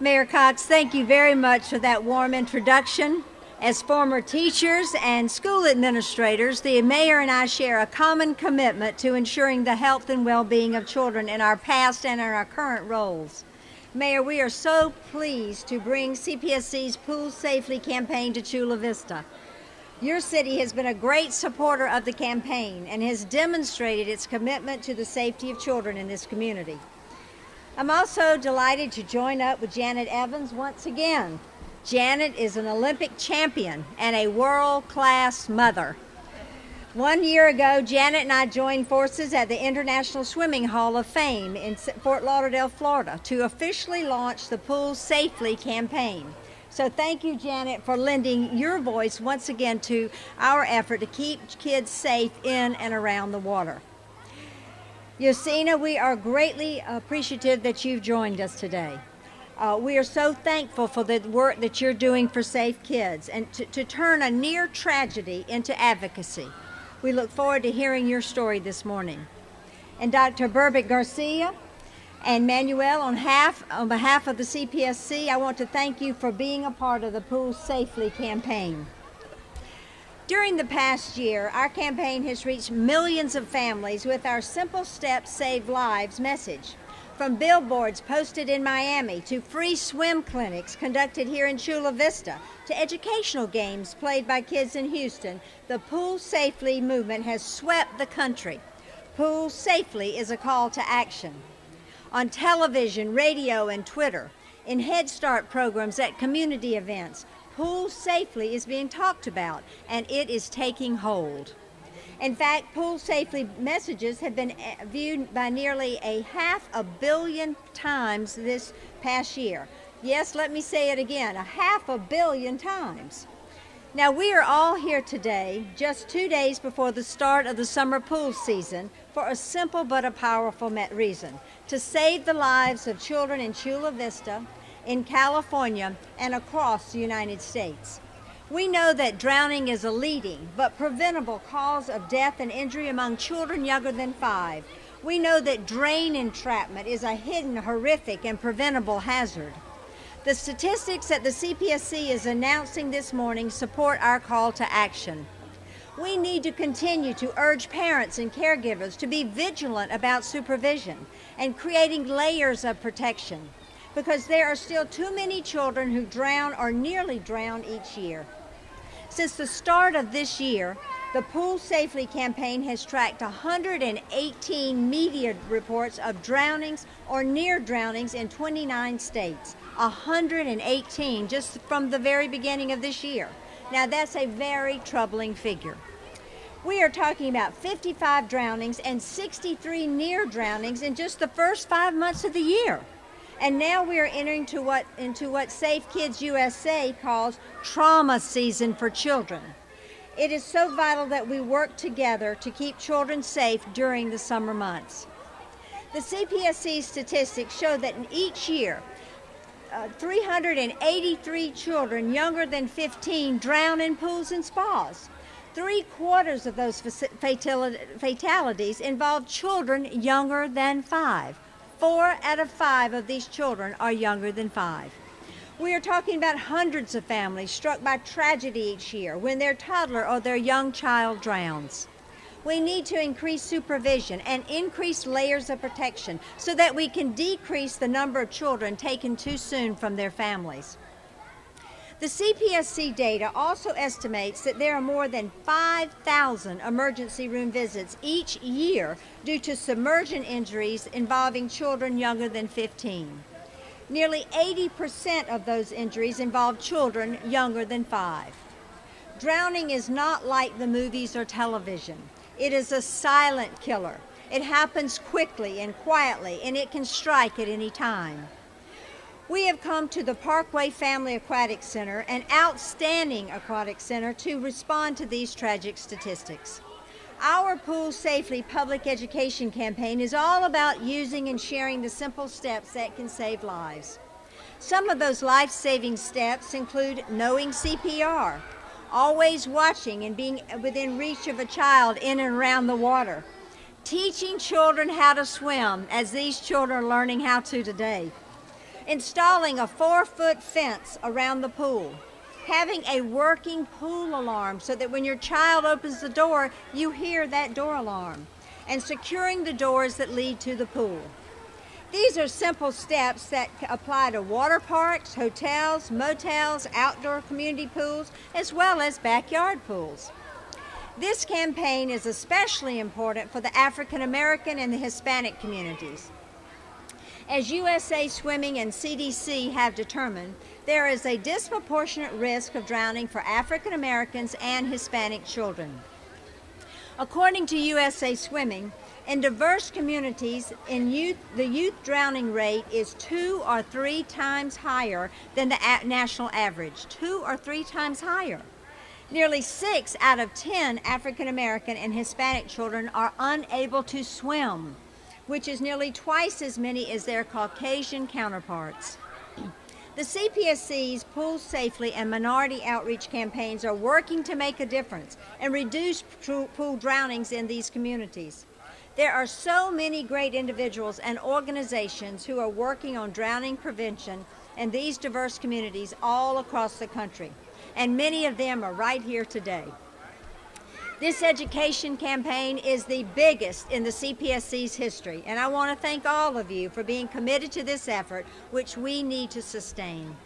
Mayor Cox, thank you very much for that warm introduction. As former teachers and school administrators, the mayor and I share a common commitment to ensuring the health and well-being of children in our past and in our current roles. Mayor, we are so pleased to bring CPSC's Pool Safely campaign to Chula Vista. Your city has been a great supporter of the campaign and has demonstrated its commitment to the safety of children in this community. I'm also delighted to join up with Janet Evans once again. Janet is an Olympic champion and a world-class mother. One year ago, Janet and I joined forces at the International Swimming Hall of Fame in Fort Lauderdale, Florida to officially launch the Pool Safely campaign. So thank you, Janet, for lending your voice once again to our effort to keep kids safe in and around the water. Yosina, we are greatly appreciative that you've joined us today. Uh, we are so thankful for the work that you're doing for Safe Kids and to, to turn a near tragedy into advocacy. We look forward to hearing your story this morning. And Dr. Burbit Garcia and Manuel, on, half, on behalf of the CPSC, I want to thank you for being a part of the Pool Safely campaign. During the past year, our campaign has reached millions of families with our Simple Steps Save Lives message. From billboards posted in Miami to free swim clinics conducted here in Chula Vista to educational games played by kids in Houston, the Pool Safely movement has swept the country. Pool Safely is a call to action. On television, radio, and Twitter, in Head Start programs at community events, Pool Safely is being talked about, and it is taking hold. In fact, Pool Safely messages have been eh, viewed by nearly a half a billion times this past year. Yes, let me say it again, a half a billion times. Now, we are all here today, just two days before the start of the summer pool season, for a simple but a powerful reason to save the lives of children in Chula Vista in California and across the United States. We know that drowning is a leading but preventable cause of death and injury among children younger than five. We know that drain entrapment is a hidden, horrific, and preventable hazard. The statistics that the CPSC is announcing this morning support our call to action. We need to continue to urge parents and caregivers to be vigilant about supervision and creating layers of protection because there are still too many children who drown or nearly drown each year. Since the start of this year, the Pool Safely campaign has tracked 118 media reports of drownings or near drownings in 29 states. 118 just from the very beginning of this year. Now that's a very troubling figure. We are talking about 55 drownings and 63 near drownings in just the first five months of the year. And now we are entering to what, into what Safe Kids USA calls trauma season for children. It is so vital that we work together to keep children safe during the summer months. The CPSC statistics show that in each year, uh, 383 children younger than 15 drown in pools and spas. Three quarters of those fatalities involve children younger than five. Four out of five of these children are younger than five. We are talking about hundreds of families struck by tragedy each year when their toddler or their young child drowns. We need to increase supervision and increase layers of protection so that we can decrease the number of children taken too soon from their families. The CPSC data also estimates that there are more than 5,000 emergency room visits each year due to submersion injuries involving children younger than 15. Nearly 80% of those injuries involve children younger than five. Drowning is not like the movies or television. It is a silent killer. It happens quickly and quietly, and it can strike at any time. We have come to the Parkway Family Aquatic Center, an outstanding aquatic center, to respond to these tragic statistics. Our Pool Safely public education campaign is all about using and sharing the simple steps that can save lives. Some of those life-saving steps include knowing CPR, always watching and being within reach of a child in and around the water, teaching children how to swim as these children are learning how to today, installing a four foot fence around the pool, having a working pool alarm so that when your child opens the door, you hear that door alarm, and securing the doors that lead to the pool. These are simple steps that apply to water parks, hotels, motels, outdoor community pools, as well as backyard pools. This campaign is especially important for the African American and the Hispanic communities. As USA Swimming and CDC have determined, there is a disproportionate risk of drowning for African Americans and Hispanic children. According to USA Swimming, in diverse communities, in youth, the youth drowning rate is two or three times higher than the national average. Two or three times higher. Nearly six out of ten African American and Hispanic children are unable to swim, which is nearly twice as many as their Caucasian counterparts. The CPSC's Pool Safely and Minority Outreach campaigns are working to make a difference and reduce pool drownings in these communities. There are so many great individuals and organizations who are working on drowning prevention in these diverse communities all across the country, and many of them are right here today. This education campaign is the biggest in the CPSC's history, and I want to thank all of you for being committed to this effort, which we need to sustain.